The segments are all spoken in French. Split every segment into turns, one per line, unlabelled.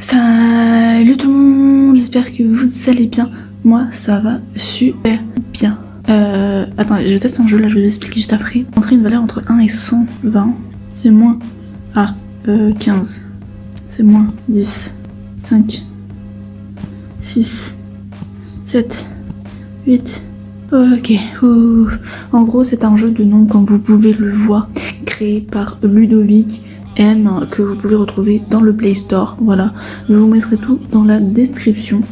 Salut tout le monde, j'espère que vous allez bien. Moi, ça va super bien. Euh, attends, je teste un jeu là, je vais vous expliquer juste après. Entrer une valeur entre 1 et 120, c'est moins. Ah, euh, 15. C'est moins 10, 5, 6, 7, 8. Ok, en gros c'est un jeu de nom comme vous pouvez le voir, créé par Ludovic M que vous pouvez retrouver dans le Play Store. Voilà, je vous mettrai tout dans la description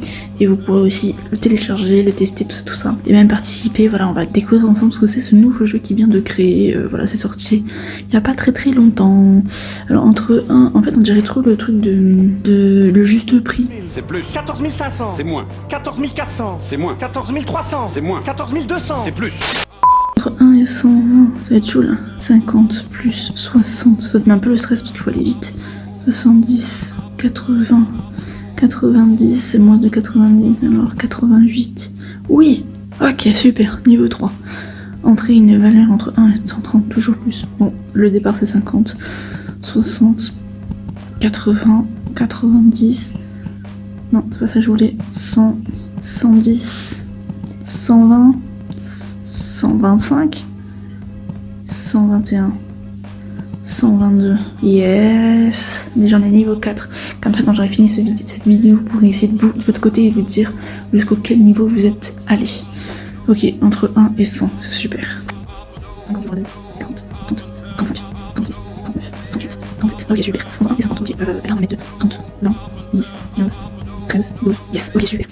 et vous pourrez aussi le télécharger, le tester, tout ça, tout ça. Et même participer, voilà, on va découvrir ensemble ce que c'est ce nouveau jeu qui vient de créer. Euh, voilà, c'est sorti il n'y a pas très très longtemps. Alors entre un, en fait on dirait trop le truc de, de le juste prix.
C'est plus.
14 500
C'est moins.
14 400
C'est moins.
14 300
C'est moins.
14 200
C'est plus.
Entre 1 et 120, ça va être chaud là. 50 plus 60, ça te met un peu le stress parce qu'il faut aller vite. 70, 80, 90, c'est moins de 90, alors 88. Oui Ok, super, niveau 3. Entrer une valeur entre 1 et 130, toujours plus. Bon, le départ c'est 50, 60, 80, 90. Non, c'est pas ça que je voulais. 100, 110, 120, 125, 121, 122. Yes Déjà on est niveau 4. Comme ça quand j'aurai fini cette vidéo, vous pourrez essayer de vous, de votre côté et vous dire jusqu'au quel niveau vous êtes allé. Ok, entre 1 et 100, c'est super. 50, 40, 30, 35, 36, 39, 38, 37. Ok, super. Entre 1 et 50, ok. Euh, là on est 2, 30, 20, 10, 15, 13, 12. Yes, ok, super.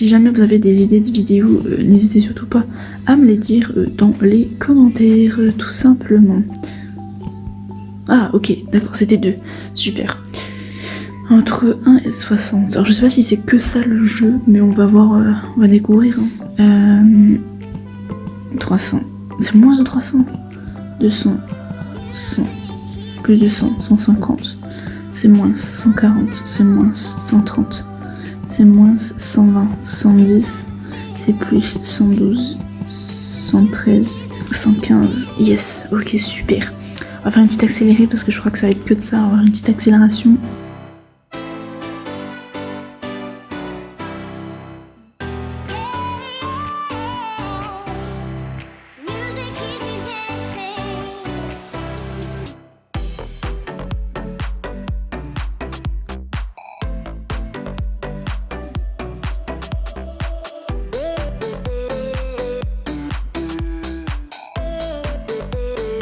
Si jamais vous avez des idées de vidéos, euh, n'hésitez surtout pas à me les dire euh, dans les commentaires, euh, tout simplement. Ah, ok, d'accord, c'était deux. Super. Entre 1 et 60. Alors, je sais pas si c'est que ça le jeu, mais on va voir, on va découvrir. hein. Euh, 300. C'est moins de 300. 200. 100. Plus de 100. 150. C'est moins 140. C'est moins 130. C'est moins 120, 110, c'est plus 112, 113, 115. Yes, ok, super. On va faire une petite accélérée parce que je crois que ça va être que de ça. On va faire une petite accélération.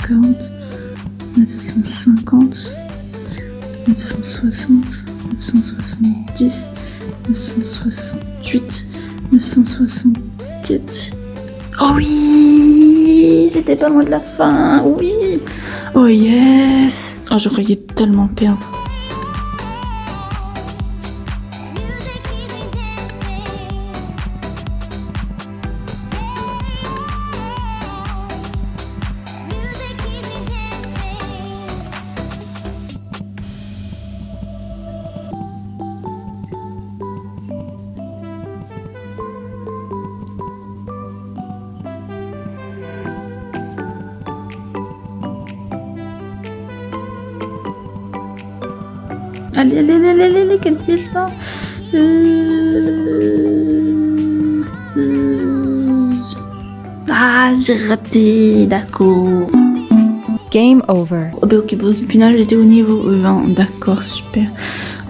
940, 950, 960, 970, 968, 964. Oh oui C'était pas loin de la fin, oui Oh yes Oh, je croyais tellement perdre. Allez, allez, allez, allez, allez, quelle pile ça Euh, euh, Ah, j'ai raté, d'accord.
Game over.
Oh, bah, ok, bon, au final, j'étais au niveau 20, d'accord, super.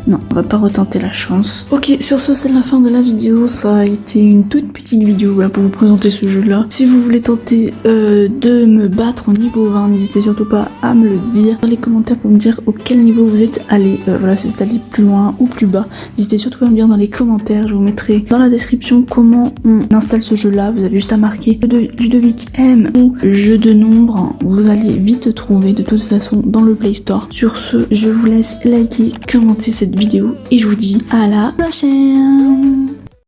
Non, on va pas retenter la chance. Ok, sur ce, c'est la fin de la vidéo. Ça a été une toute petite vidéo voilà, pour vous présenter ce jeu-là. Si vous voulez tenter euh, de me battre au niveau 20, n'hésitez surtout pas à me le dire dans les commentaires pour me dire auquel niveau vous êtes allé. Euh, voilà, si vous êtes allé plus loin ou plus bas. N'hésitez surtout pas à me dire dans les commentaires. Je vous mettrai dans la description comment on installe ce jeu-là. Vous avez juste à marquer Ludovic M ou jeu de nombre. Vous allez vite trouver de toute façon dans le Play Store. Sur ce, je vous laisse liker, commenter cette vidéo et je vous dis à la prochaine